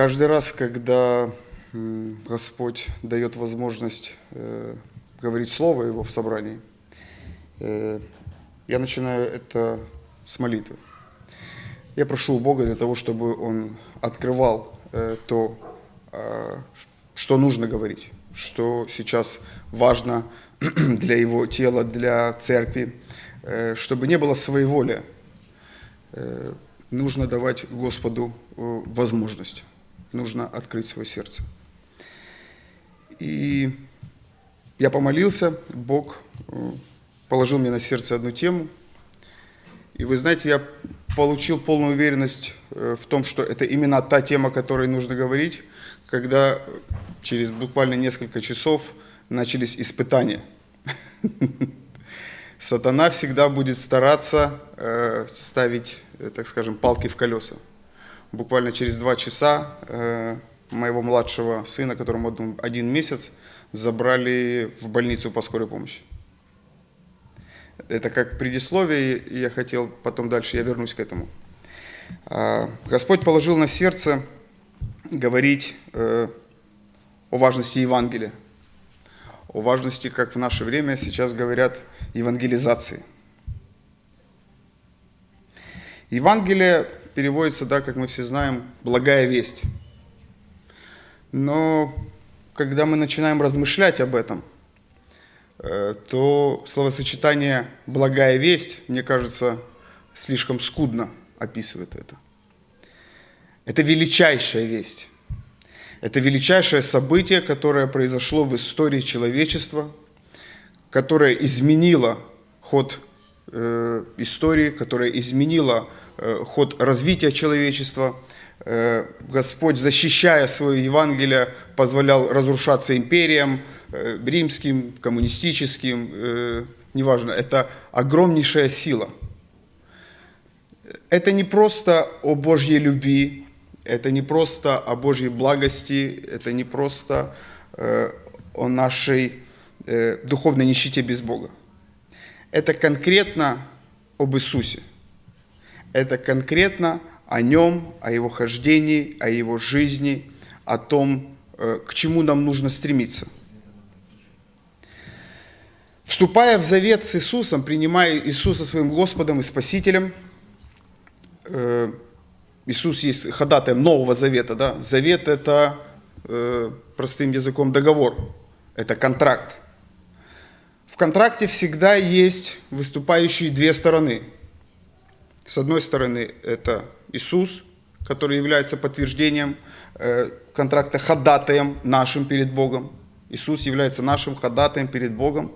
Каждый раз, когда Господь дает возможность э, говорить Слово Его в собрании, э, я начинаю это с молитвы. Я прошу у Бога для того, чтобы Он открывал э, то, что нужно говорить, что сейчас важно для Его тела, для церкви, чтобы не было своеволия. Нужно давать Господу возможность нужно открыть свое сердце. И я помолился, Бог э, положил мне на сердце одну тему. И вы знаете, я получил полную уверенность э, в том, что это именно та тема, о которой нужно говорить, когда через буквально несколько часов начались испытания. Сатана всегда будет стараться э, ставить, так скажем, палки в колеса буквально через два часа э, моего младшего сына, которому один месяц, забрали в больницу по скорой помощи. Это как предисловие, и я хотел потом дальше, я вернусь к этому. А, Господь положил на сердце говорить э, о важности Евангелия, о важности, как в наше время сейчас говорят, евангелизации. Евангелие переводится, да, как мы все знаем, «благая весть». Но когда мы начинаем размышлять об этом, э, то словосочетание «благая весть», мне кажется, слишком скудно описывает это. Это величайшая весть. Это величайшее событие, которое произошло в истории человечества, которое изменило ход э, истории, которое изменило ход развития человечества. Э, Господь, защищая свое Евангелие, позволял разрушаться империям, э, римским, коммунистическим, неважно, это огромнейшая сила. Это не просто о Божьей любви, это не просто о Божьей благости, это не просто о нашей духовной нищете без Бога. Это конкретно об Иисусе это конкретно о нем, о его хождении, о его жизни, о том, э, к чему нам нужно стремиться. Вступая в завет с Иисусом, принимая Иисуса своим Господом и Спасителем, э, Иисус есть ходатаем Нового Завета. Да? Завет – это, э, простым языком, договор, это контракт. В контракте всегда есть выступающие две стороны – с одной стороны, это Иисус, который является подтверждением э, контракта ходатаем нашим перед Богом. Иисус является нашим ходатаем перед Богом.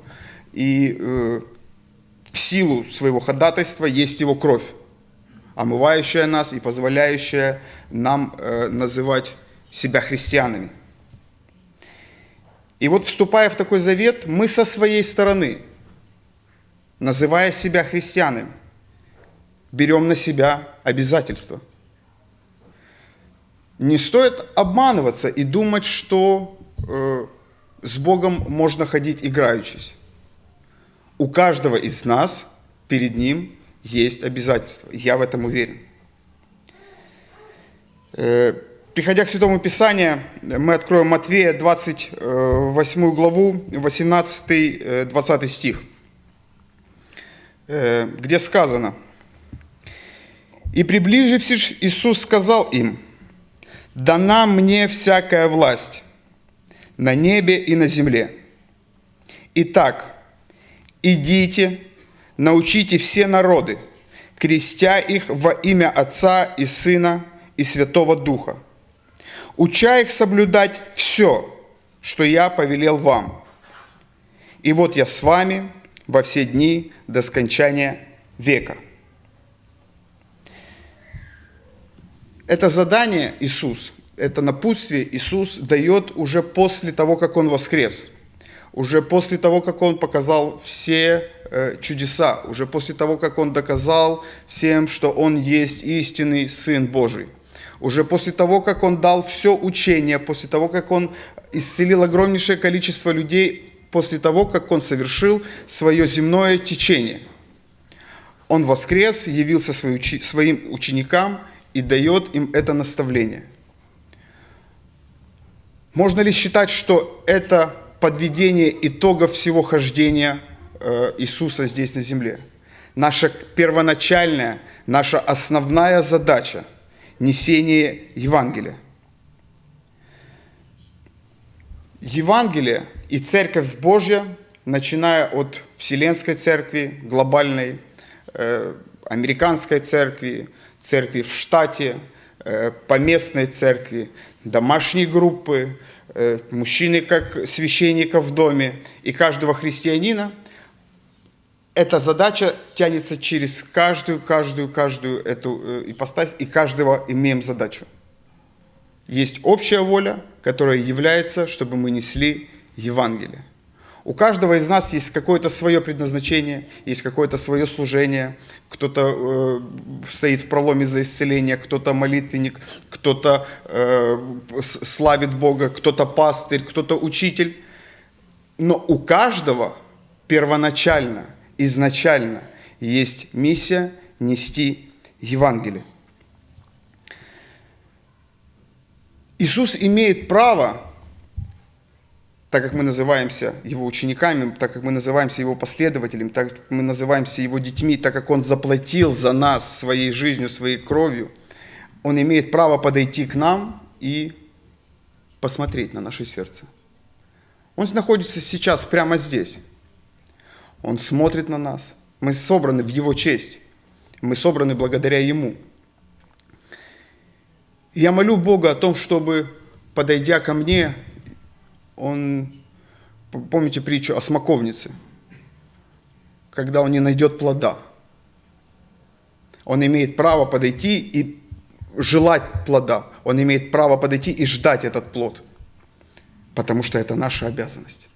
И э, в силу своего ходатайства есть Его кровь, омывающая нас и позволяющая нам э, называть себя христианами. И вот вступая в такой завет, мы со своей стороны, называя себя христианами, берем на себя обязательства. Не стоит обманываться и думать, что э, с Богом можно ходить играючись. У каждого из нас перед Ним есть обязательства. Я в этом уверен. Э, приходя к Святому Писанию, мы откроем Матвея 28 главу, 18-20 стих, э, где сказано – и приближившись, Иисус сказал им, «Дана мне всякая власть на небе и на земле. Итак, идите, научите все народы, крестя их во имя Отца и Сына и Святого Духа, уча их соблюдать все, что я повелел вам. И вот я с вами во все дни до скончания века». Это задание Иисус, это напутствие Иисус дает уже после того, как Он воскрес, уже после того, как Он показал все э, чудеса, уже после того, как Он доказал всем, что Он есть истинный Сын Божий, уже после того, как Он дал все учение, после того, как Он исцелил огромнейшее количество людей, после того, как Он совершил свое земное течение. Он воскрес, явился своим ученикам – и дает им это наставление. Можно ли считать, что это подведение итогов всего хождения э, Иисуса здесь на земле? Наша первоначальная, наша основная задача – несение Евангелия. Евангелие и Церковь Божья, начиная от Вселенской Церкви, глобальной, э, американской церкви, церкви в штате, э, поместной церкви, домашней группы, э, мужчины как священника в доме и каждого христианина. Эта задача тянется через каждую, каждую, каждую эту э, ипостась, и каждого имеем задачу. Есть общая воля, которая является, чтобы мы несли Евангелие. У каждого из нас есть какое-то свое предназначение, есть какое-то свое служение. Кто-то э, стоит в проломе за исцеление, кто-то молитвенник, кто-то э, славит Бога, кто-то пастырь, кто-то учитель. Но у каждого первоначально, изначально есть миссия нести Евангелие. Иисус имеет право так как мы называемся Его учениками, так как мы называемся Его последователями, так как мы называемся Его детьми, так как Он заплатил за нас своей жизнью, своей кровью, Он имеет право подойти к нам и посмотреть на наше сердце. Он находится сейчас прямо здесь. Он смотрит на нас. Мы собраны в Его честь. Мы собраны благодаря Ему. Я молю Бога о том, чтобы, подойдя ко мне, он, помните притчу о смоковнице, когда он не найдет плода. Он имеет право подойти и желать плода. Он имеет право подойти и ждать этот плод. Потому что это наша обязанность.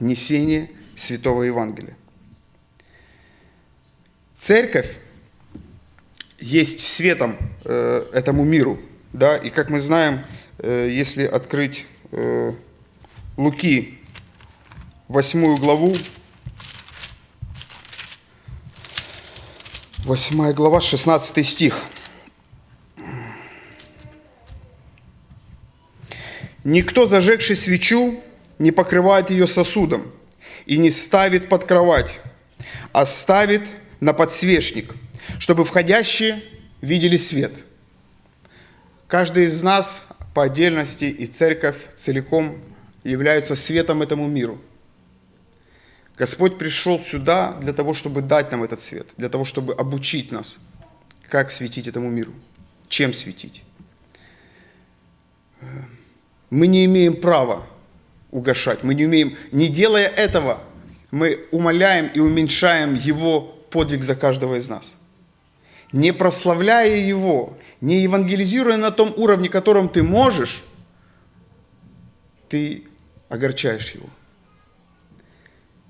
Несение Святого Евангелия. Церковь есть светом э, этому миру. Да? И как мы знаем, э, если открыть э, Луки, восьмую главу, восьмая глава, 16 стих. Никто, зажегший свечу, не покрывает ее сосудом и не ставит под кровать, а ставит на подсвечник, чтобы входящие видели свет. Каждый из нас по отдельности и церковь целиком являются светом этому миру. Господь пришел сюда для того, чтобы дать нам этот свет, для того, чтобы обучить нас, как светить этому миру, чем светить. Мы не имеем права угошать, мы не умеем, не делая этого, мы умоляем и уменьшаем Его подвиг за каждого из нас не прославляя Его, не евангелизируя на том уровне, котором ты можешь, ты огорчаешь Его.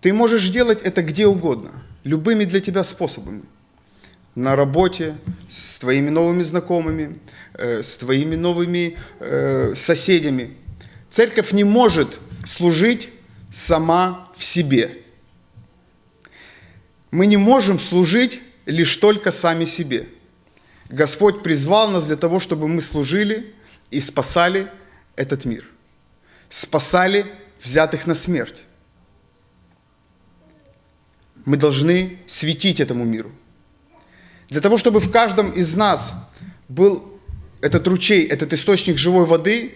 Ты можешь делать это где угодно, любыми для тебя способами. На работе, с твоими новыми знакомыми, э, с твоими новыми э, соседями. Церковь не может служить сама в себе. Мы не можем служить лишь только сами себе. Господь призвал нас для того, чтобы мы служили и спасали этот мир. Спасали взятых на смерть. Мы должны светить этому миру. Для того, чтобы в каждом из нас был этот ручей, этот источник живой воды,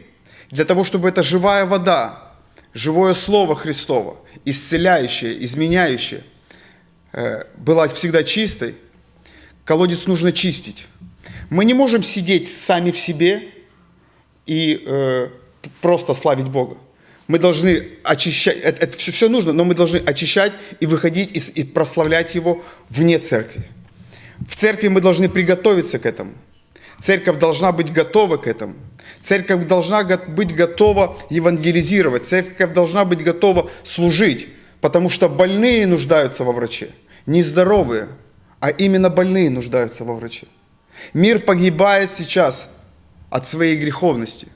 для того, чтобы эта живая вода, живое Слово Христово, исцеляющее, изменяющее, Э, была всегда чистой, колодец нужно чистить. Мы не можем сидеть сами в себе и э, просто славить Бога. Мы должны очищать, это, это все, все нужно, но мы должны очищать и выходить и, и прославлять Его вне церкви. В церкви мы должны приготовиться к этому. Церковь должна быть готова к этому. Церковь должна быть готова евангелизировать. Церковь должна быть готова служить, потому что больные нуждаются во враче не здоровые, а именно больные нуждаются во враче. Мир погибает сейчас от своей греховности.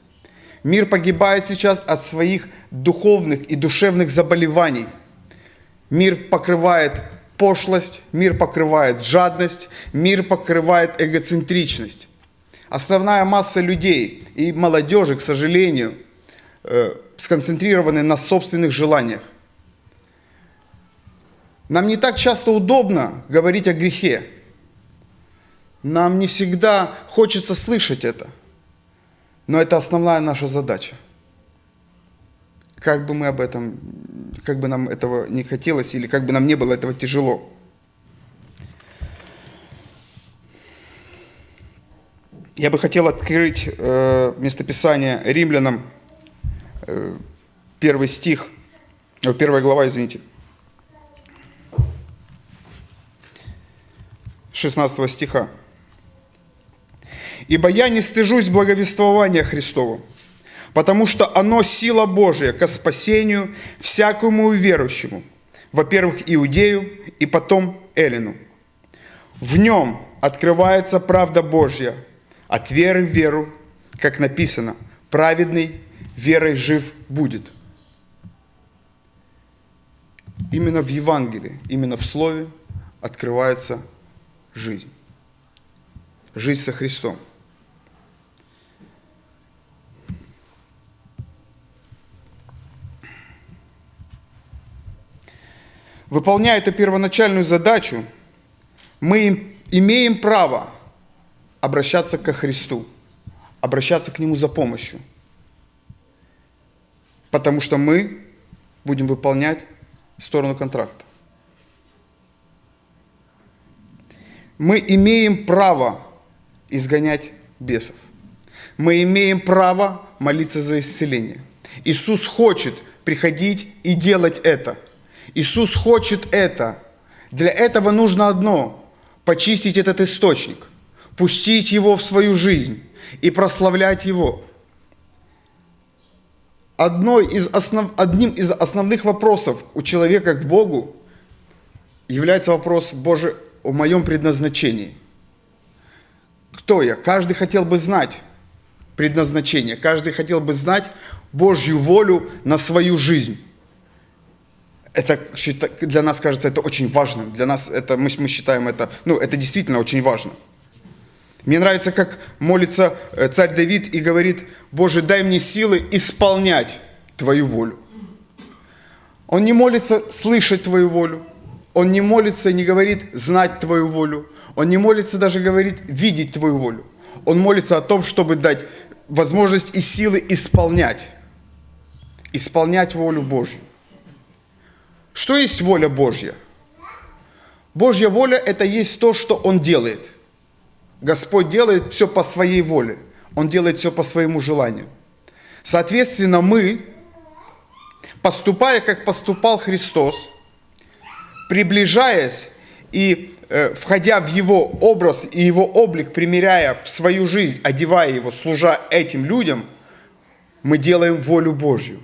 Мир погибает сейчас от своих духовных и душевных заболеваний. Мир покрывает пошлость, мир покрывает жадность, мир покрывает эгоцентричность. Основная масса людей и молодежи, к сожалению, э, сконцентрированы на собственных желаниях. Нам не так часто удобно говорить о грехе. Нам не всегда хочется слышать это. Но это основная наша задача. Как бы мы об этом, как бы нам этого не хотелось, или как бы нам не было этого тяжело. Я бы хотел открыть э, местописание римлянам, э, первый стих, э, первая глава, извините, 16 стиха. «Ибо я не стыжусь благовествования Христова, потому что оно сила Божия ко спасению всякому верующему, во-первых, иудею и потом эллину. В нем открывается правда Божья от веры в веру, как написано, праведный верой жив будет. Именно в Евангелии, именно в Слове открывается жизнь. Жизнь со Христом. Выполняя эту первоначальную задачу, мы имеем право обращаться ко Христу, обращаться к Нему за помощью. Потому что мы будем выполнять сторону контракта. Мы имеем право изгонять бесов. Мы имеем право молиться за исцеление. Иисус хочет приходить и делать это. Иисус хочет это. Для этого нужно одно – почистить этот источник, пустить его в свою жизнь и прославлять его. Одной из основ, одним из основных вопросов у человека к Богу является вопрос, Боже, о моем предназначении. Кто я? Каждый хотел бы знать предназначение, каждый хотел бы знать Божью волю на свою жизнь. Это для нас кажется это очень важным. Для нас это мы, мы считаем это, ну, это действительно очень важно. Мне нравится, как молится э, царь Давид и говорит, Боже, дай мне силы исполнять Твою волю. Он не молится слышать Твою волю. Он не молится и не говорит знать Твою волю. Он не молится даже говорит видеть Твою волю. Он молится о том, чтобы дать возможность и силы исполнять. Исполнять волю Божью. Что есть воля Божья? Божья воля – это есть то, что Он делает. Господь делает все по своей воле. Он делает все по своему желанию. Соответственно, мы, поступая, как поступал Христос, приближаясь и э, входя в Его образ и Его облик, примеряя в свою жизнь, одевая Его, служа этим людям, мы делаем волю Божью.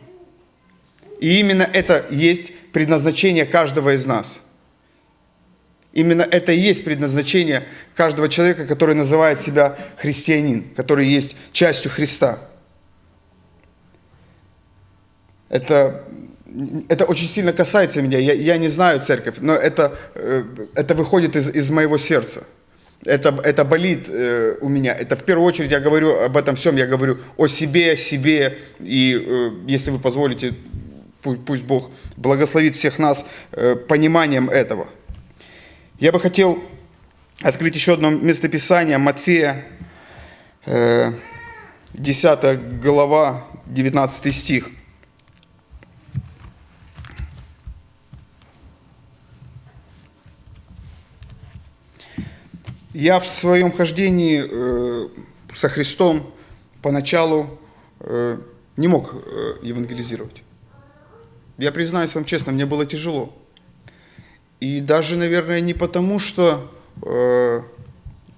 И именно это есть предназначение каждого из нас. Именно это и есть предназначение каждого человека, который называет себя христианин, который есть частью Христа. Это, это очень сильно касается меня. Я, я не знаю церковь, но это, э, это выходит из, из моего сердца. Это, это болит э, у меня. Это в первую очередь я говорю об этом всем, я говорю о себе, о себе. И э, если вы позволите, Пусть Бог благословит всех нас э, пониманием этого. Я бы хотел открыть еще одно местописание Матфея, 10 э, глава, 19 стих. Я в своем хождении э, со Христом поначалу не мог евангелизировать. Я признаюсь вам честно, мне было тяжело. И даже, наверное, не потому, что э,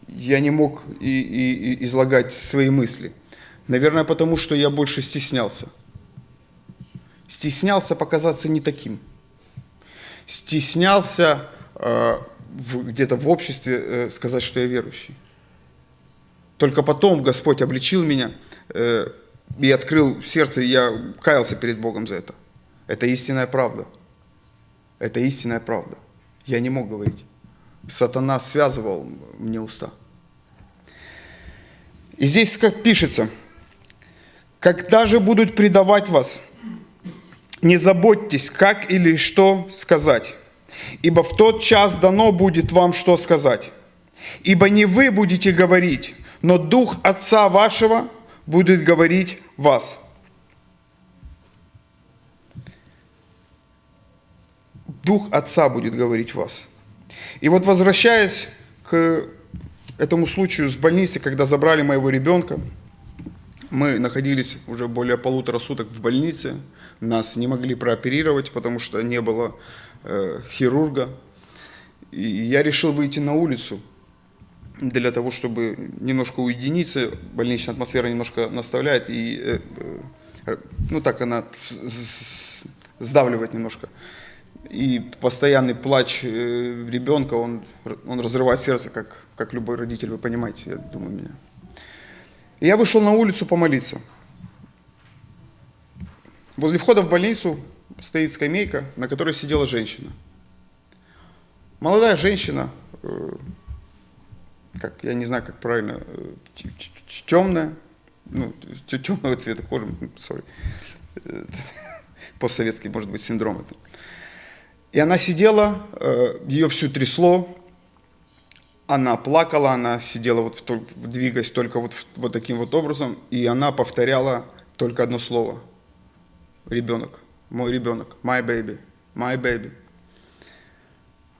я не мог и, и, и излагать свои мысли. Наверное, потому что я больше стеснялся. Стеснялся показаться не таким. Стеснялся э, где-то в обществе э, сказать, что я верующий. Только потом Господь обличил меня э, и открыл сердце, и я каялся перед Богом за это. Это истинная правда. Это истинная правда. Я не мог говорить. Сатана связывал мне уста. И здесь как пишется, Когда же будут предавать вас, не заботьтесь, как или что сказать, ибо в тот час дано будет вам что сказать. Ибо не вы будете говорить, но Дух Отца вашего будет говорить вас. Дух Отца будет говорить вас. И вот возвращаясь к этому случаю с больницы, когда забрали моего ребенка, мы находились уже более полутора суток в больнице, нас не могли прооперировать, потому что не было э, хирурга. И я решил выйти на улицу для того, чтобы немножко уединиться. Больничная атмосфера немножко наставляет, и э, э, ну так она сдавливает немножко и постоянный плач ребенка, он, он разрывает сердце, как, как любой родитель, вы понимаете, я думаю, меня. И я вышел на улицу помолиться. Возле входа в больницу стоит скамейка, на которой сидела женщина. Молодая женщина, э, как, я не знаю, как правильно, э, темная, ну, темного цвета кожи, sorry, постсоветский, может быть, синдром это. И она сидела, э, ее всю трясло, она плакала, она сидела вот, в, двигаясь только вот, вот таким вот образом, и она повторяла только одно слово. Ребенок, мой ребенок, my baby, my baby.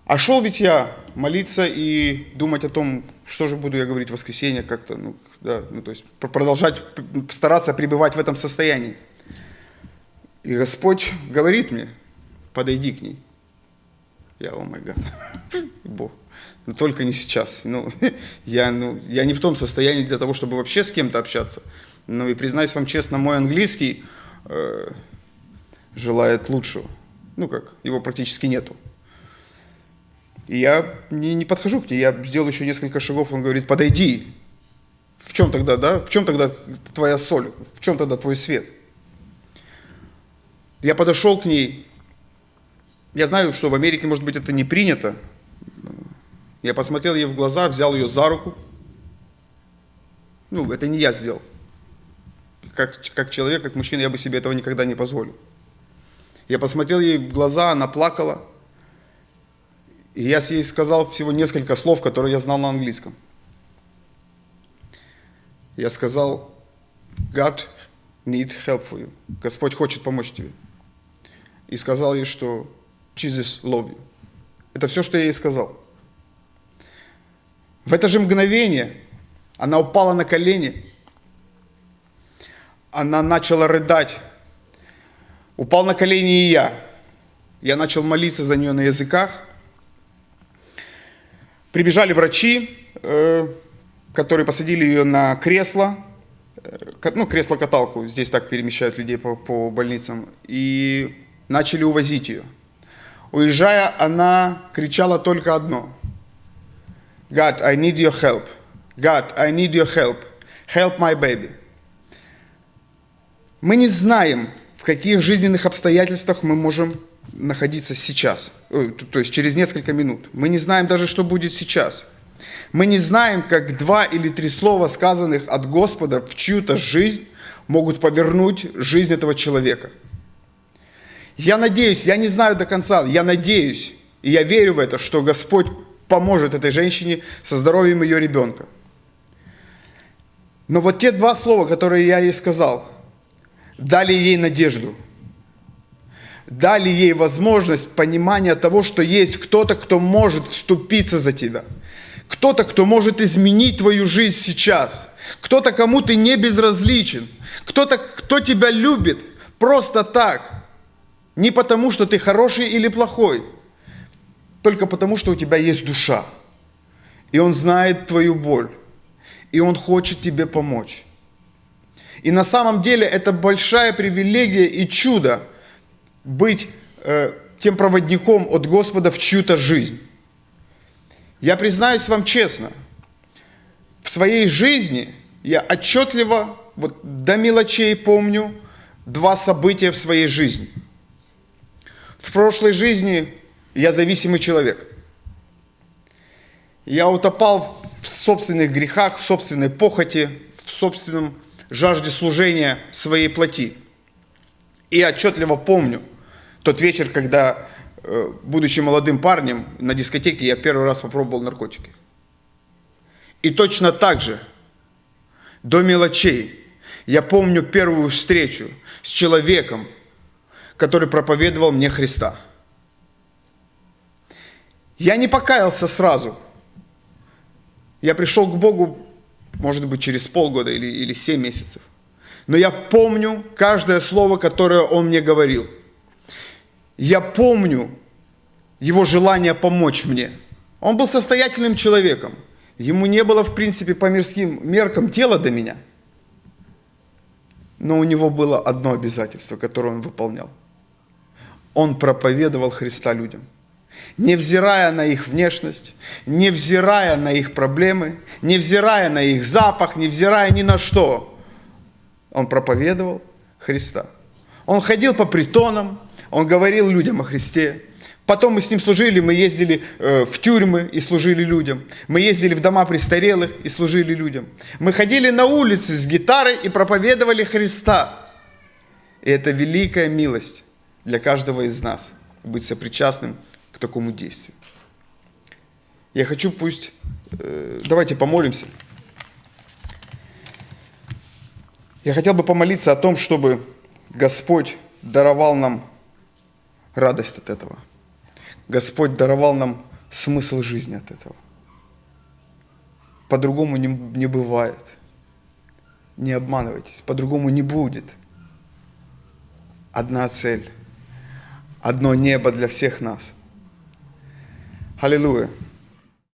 А шел ведь я молиться и думать о том, что же буду я говорить в воскресенье, как-то, ну, да, ну, то есть продолжать стараться пребывать в этом состоянии. И Господь говорит мне, подойди к ней. Я, о май гад, Бог. Но ну, только не сейчас. Ну, я, ну, я не в том состоянии для того, чтобы вообще с кем-то общаться. Ну и признаюсь вам честно, мой английский э, желает лучшего. Ну как, его практически нету. И я не, не подхожу к ней, я сделал еще несколько шагов, он говорит, подойди. В чем тогда, да? В чем тогда твоя соль? В чем тогда твой свет? Я подошел к ней, я знаю, что в Америке, может быть, это не принято. Я посмотрел ей в глаза, взял ее за руку. Ну, это не я сделал. Как, как человек, как мужчина, я бы себе этого никогда не позволил. Я посмотрел ей в глаза, она плакала. И я ей сказал всего несколько слов, которые я знал на английском. Я сказал, God need help for you. Господь хочет помочь тебе. И сказал ей, что Jesus love you. Это все, что я ей сказал. В это же мгновение она упала на колени, она начала рыдать. Упал на колени и я. Я начал молиться за нее на языках. Прибежали врачи, э, которые посадили ее на кресло, э, ну, кресло-каталку, здесь так перемещают людей по, по больницам, и начали увозить ее. Уезжая, она кричала только одно. God, I need your help. God, I need your help. Help my baby. Мы не знаем, в каких жизненных обстоятельствах мы можем находиться сейчас, то есть через несколько минут. Мы не знаем даже, что будет сейчас. Мы не знаем, как два или три слова, сказанных от Господа в чью-то жизнь, могут повернуть жизнь этого человека – я надеюсь, я не знаю до конца, я надеюсь, и я верю в это, что Господь поможет этой женщине со здоровьем ее ребенка. Но вот те два слова, которые я ей сказал, дали ей надежду, дали ей возможность понимания того, что есть кто-то, кто может вступиться за тебя, кто-то, кто может изменить твою жизнь сейчас, кто-то, кому ты не безразличен, кто-то, кто тебя любит просто так – не потому, что ты хороший или плохой, только потому, что у тебя есть душа. И Он знает твою боль. И Он хочет тебе помочь. И на самом деле это большая привилегия и чудо быть э, тем проводником от Господа в чью-то жизнь. Я признаюсь вам честно, в своей жизни я отчетливо, вот до мелочей помню, два события в своей жизни – в прошлой жизни я зависимый человек. Я утопал в собственных грехах, в собственной похоти, в собственном жажде служения своей плоти. И отчетливо помню тот вечер, когда, э, будучи молодым парнем, на дискотеке я первый раз попробовал наркотики. И точно так же, до мелочей, я помню первую встречу с человеком, который проповедовал мне Христа. Я не покаялся сразу. Я пришел к Богу, может быть, через полгода или, или 7 месяцев. Но я помню каждое слово, которое Он мне говорил. Я помню Его желание помочь мне. Он был состоятельным человеком. Ему не было, в принципе, по мирским меркам дела до меня. Но у него было одно обязательство, которое он выполнял. Он проповедовал Христа людям. Невзирая на их внешность, невзирая на их проблемы, невзирая на их запах, невзирая ни на что, он проповедовал Христа. Он ходил по притонам, он говорил людям о Христе. Потом мы с ним служили, мы ездили э, в тюрьмы и служили людям. Мы ездили в дома престарелых и служили людям. Мы ходили на улицы с гитарой и проповедовали Христа. И это великая милость для каждого из нас, быть сопричастным к такому действию. Я хочу пусть, э, давайте помолимся. Я хотел бы помолиться о том, чтобы Господь даровал нам радость от этого. Господь даровал нам смысл жизни от этого. По-другому не, не бывает. Не обманывайтесь, по-другому не будет. Одна цель, одно небо для всех нас. Hallelujah.